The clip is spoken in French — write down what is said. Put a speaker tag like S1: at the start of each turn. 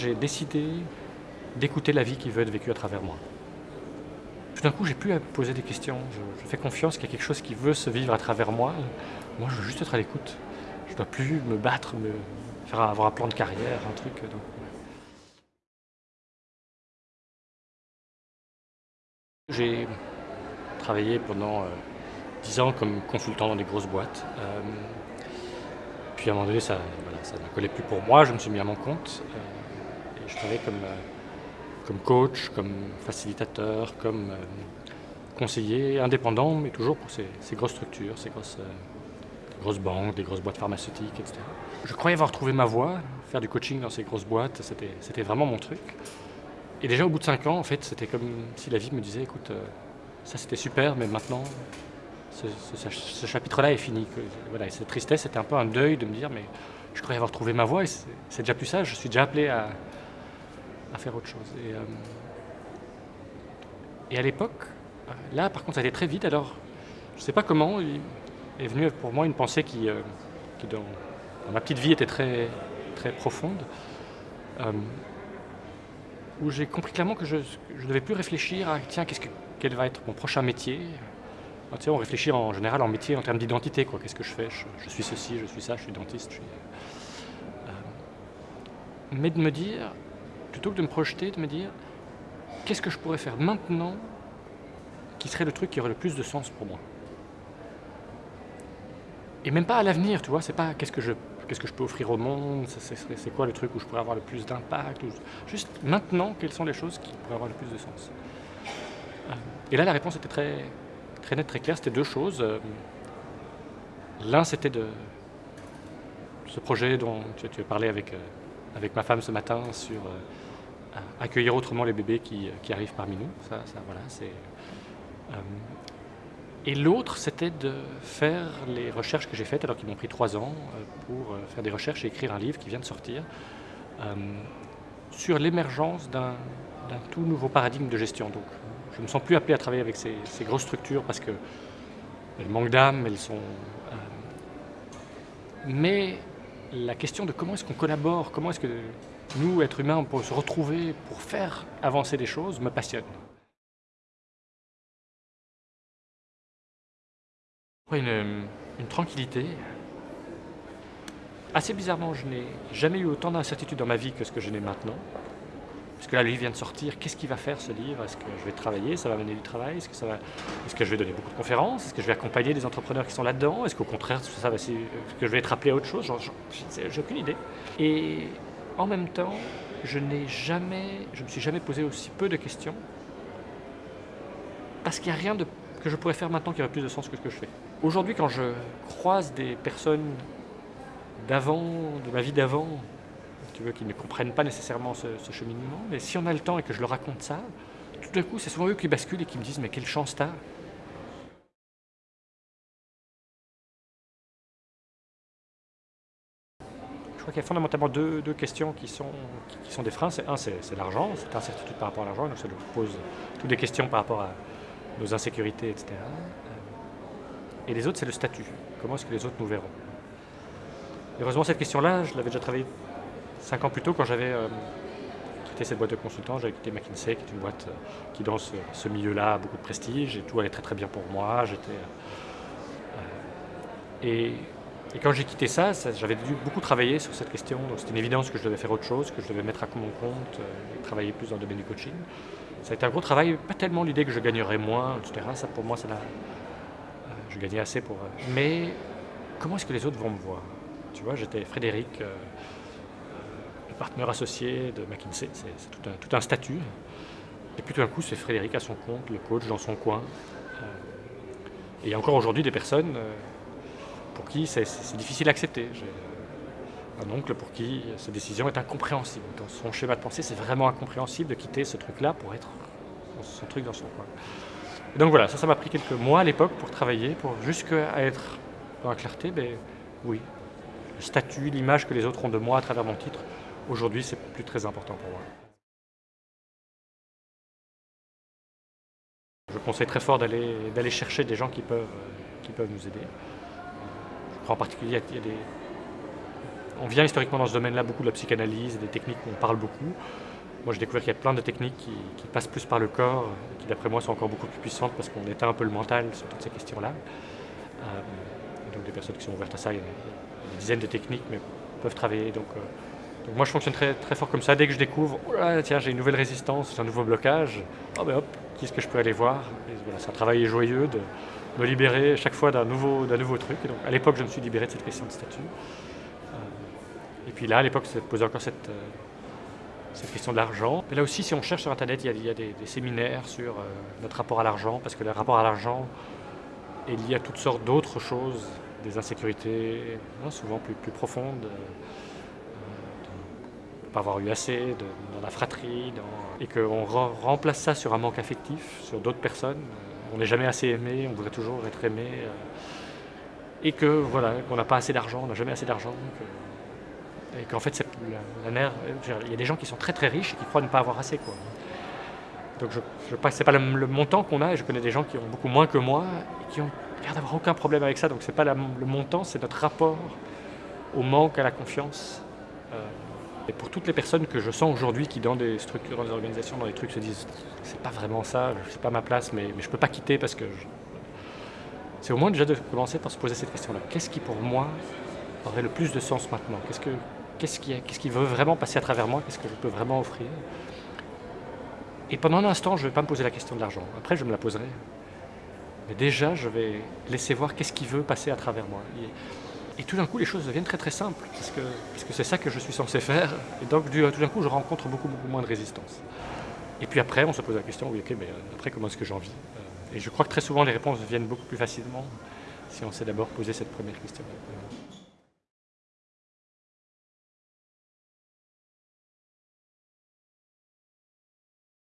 S1: j'ai décidé d'écouter la vie qui veut être vécue à travers moi. Tout d'un coup, j'ai plus à poser des questions. Je, fais confiance qu'il y a quelque chose qui veut se vivre à travers moi. Moi, je veux juste être à l'écoute. Je ne dois plus me battre, me faire avoir un plan de carrière, un truc. J'ai travaillé pendant euh, dix ans comme consultant dans des grosses boîtes. Euh, puis à un moment donné, ça, ça ne collait plus pour moi, je me suis mis à mon compte. Euh, je travaillais comme, comme coach, comme facilitateur, comme conseiller indépendant, mais toujours pour ces, grosses structures, ces grosses, grosses banques, des grosses boîtes pharmaceutiques, etc. Je croyais avoir trouvé ma voie, faire du coaching dans ces grosses boîtes, c'était vraiment mon truc. Et déjà au bout de cinq ans, en fait, c'était comme si la vie me disait, écoute, ça c'était super, mais maintenant, ce, chapitre-là est fini. Voilà, et cette tristesse, c'était un peu un deuil de me dire, mais je croyais avoir trouvé ma voie, et c'est déjà plus ça, je suis déjà appelé à, faire autre chose. Et, euh, à l'époque, là par contre, ça allait très vite, alors je ne sais pas comment, est venu pour moi une pensée qui, euh, dans, ma petite vie était très, très profonde. Euh, où j'ai compris clairement que je ne devais plus réfléchir à tiens, que, quel va être mon prochain métier. Ah, on réfléchit en général en métier en termes d'identité. Quoi. Qu'est-ce que je fais? Je, suis ceci, je suis ça, je suis dentiste. Euh, mais de me dire, plutôt que de me projeter, de me dire qu'est-ce que je pourrais faire maintenant qui serait le truc qui aurait le plus de sens pour moi? Et même pas à l'avenir, tu vois, c'est pas qu'est-ce que je qu'est-ce que je peux offrir au monde, c'est quoi le truc où je pourrais avoir le plus d'impact. Juste maintenant, quelles sont les choses qui pourraient avoir le plus de sens? Euh, et là, la réponse était très, très nette, très claire. C'était deux choses. Euh, l'un, c'était de ce projet dont tu, as parlé avec, euh, avec ma femme ce matin sur accueillir autrement les bébés qui, arrivent parmi nous. Ça, voilà, c'est et l'autre, c'était de faire les recherches que j'ai faites, alors qu'ils m'ont pris trois ans, euh, pour euh, faire des recherches et écrire un livre qui vient de sortir, euh, sur l'émergence d'un tout nouveau paradigme de gestion. Donc, je ne me sens plus appelé à travailler avec ces, grosses structures parce qu'elles manquent d'âme, elles sont... mais la question de comment est-ce qu'on collabore, comment est-ce que nous, êtres humains, on peut se retrouver pour faire avancer des choses, me passionne. Une, une tranquillité. Assez bizarrement, je n'ai jamais eu autant d'incertitude dans ma vie que ce que je n'ai maintenant. Parce que là, le livre vient de sortir. Qu'est-ce qu'il va faire ce livre? Est-ce que je vais travailler? Ça va mener du travail? Est-ce que, va... Est que je vais donner beaucoup de conférences? Est-ce que je vais accompagner des entrepreneurs qui sont là-dedans? Est-ce qu'au contraire, ça va... Est-ce que je vais être appelé à autre chose? J'ai aucune idée. Et en même temps, je n'ai jamais, je me suis jamais posé aussi peu de questions parce qu'il n'y a rien de que je pourrais faire maintenant qui aurait plus de sens que ce que je fais. Aujourd'hui, quand je croise des personnes d'avant, de ma vie d'avant, tu veux, qui ne comprennent pas nécessairement ce, cheminement, mais si on a le temps et que je leur raconte ça, tout d'un coup, c'est souvent eux qui basculent et qui me disent « mais quelle chance t'as !» Je crois qu'il y a fondamentalement deux, questions qui sont, qui, sont des freins. Un, c'est l'argent, c'est incertitude par rapport à l'argent, donc ça nous pose toutes des questions par rapport à, nos insécurités, etc. Et les autres, c'est le statut. Comment est-ce que les autres nous verront? Heureusement, cette question-là, je l'avais déjà travaillée cinq ans plus tôt quand j'avais euh, quitté cette boîte de consultants. J'avais quitté McKinsey, qui est une boîte euh, qui, dans ce, milieu-là, a beaucoup de prestige et tout allait très très bien pour moi. J'étais. Euh, et, quand j'ai quitté ça, j'avais dû beaucoup travailler sur cette question. Donc c'était une évidence que je devais faire autre chose, que je devais mettre à mon compte, et travailler plus dans le domaine du coaching. Ça a été un gros travail, pas tellement l'idée que je gagnerais moins, etc. Ça, pour moi, ça je gagnais assez pour... Mais comment est-ce que les autres vont me voir? Tu vois, j'étais Frédéric, partenaire associé de McKinsey, c'est tout un, statut. Et puis tout d'un coup, c'est Frédéric à son compte, le coach dans son coin. et il y a encore aujourd'hui des personnes pour qui c'est difficile à accepter un oncle pour qui cette décision est incompréhensible. Dans son schéma de pensée, c'est vraiment incompréhensible de quitter ce truc-là pour être son truc dans son coin. donc voilà, ça, ça m'a pris quelques mois à l'époque pour travailler, pour jusqu'à être dans la clarté, mais oui, le statut, l'image que les autres ont de moi à travers mon titre, aujourd'hui, c'est plus très important pour moi. Je conseille très fort d'aller chercher des gens qui peuvent, nous aider. Je crois en particulier, il y a des, on vient historiquement dans ce domaine-là beaucoup de la psychanalyse, des techniques où on parle beaucoup. Moi, j'ai découvert qu'il y a plein de techniques qui, passent plus par le corps, qui d'après moi sont encore beaucoup plus puissantes parce qu'on éteint un peu le mental sur toutes ces questions-là. Euh, donc des personnes qui sont ouvertes à ça, il y a des dizaines de techniques, mais peuvent travailler. Donc, euh, moi, je fonctionne très, très fort comme ça. Dès que je découvre, oh tiens, j'ai une nouvelle résistance, j'ai un nouveau blocage, oh ben hop, qu'est-ce que je peux aller voir C'est un travail joyeux de me libérer chaque fois d'un nouveau, nouveau truc. donc, à l'époque, je me suis libéré de cette question de statut. Euh, et puis là, à l'époque, se posait encore cette cette question de l'argent. Là aussi, si on cherche sur Internet, il y a, des, séminaires sur euh, notre rapport à l'argent, parce que le rapport à l'argent est lié à toutes sortes d'autres choses, des insécurités, hein, souvent plus, plus profondes, euh, pas avoir eu assez, dans la fratrie, et qu'on remplace ça sur un manque affectif, sur d'autres personnes. On n'est jamais assez aimé, on voudrait toujours être aimé, euh, et que voilà, qu'on n'a pas assez d'argent, on n'a jamais assez d'argent et qu'en fait, la, la il y a des gens qui sont très très riches et qui croient ne pas avoir assez. Quoi. Donc je, je c'est pas le, montant qu'on a, et je connais des gens qui ont beaucoup moins que moi et qui ont l'air d'avoir aucun problème avec ça. Donc c'est pas le montant, c'est notre rapport au manque, à la confiance. Euh, et pour toutes les personnes que je sens aujourd'hui qui dans des structures, dans des organisations, dans des trucs se disent c'est pas vraiment ça, c'est pas ma place, mais, mais je peux pas quitter parce que c'est au moins déjà de commencer par se poser cette question-là. Qu'est-ce qui pour moi aurait le plus de sens maintenant? Qu'est-ce que qu'est-ce qui, qui veut vraiment passer à travers moi, qu'est-ce que je peux vraiment offrir? Et pendant un instant, je ne vais pas me poser la question de l'argent. Après, je me la poserai. Mais déjà, je vais laisser voir qu'est-ce qui veut passer à travers moi. Tout d'un coup, les choses deviennent très très simples, parce que, c'est ça que je suis censé faire. Et donc, tout d'un coup, je rencontre beaucoup, beaucoup moins de résistance. Et puis après, on se pose la question, oui, ok, mais euh, après, comment est-ce que j'en vis euh, Et je crois que très souvent, les réponses viennent beaucoup plus facilement si on s'est d'abord posé cette première question.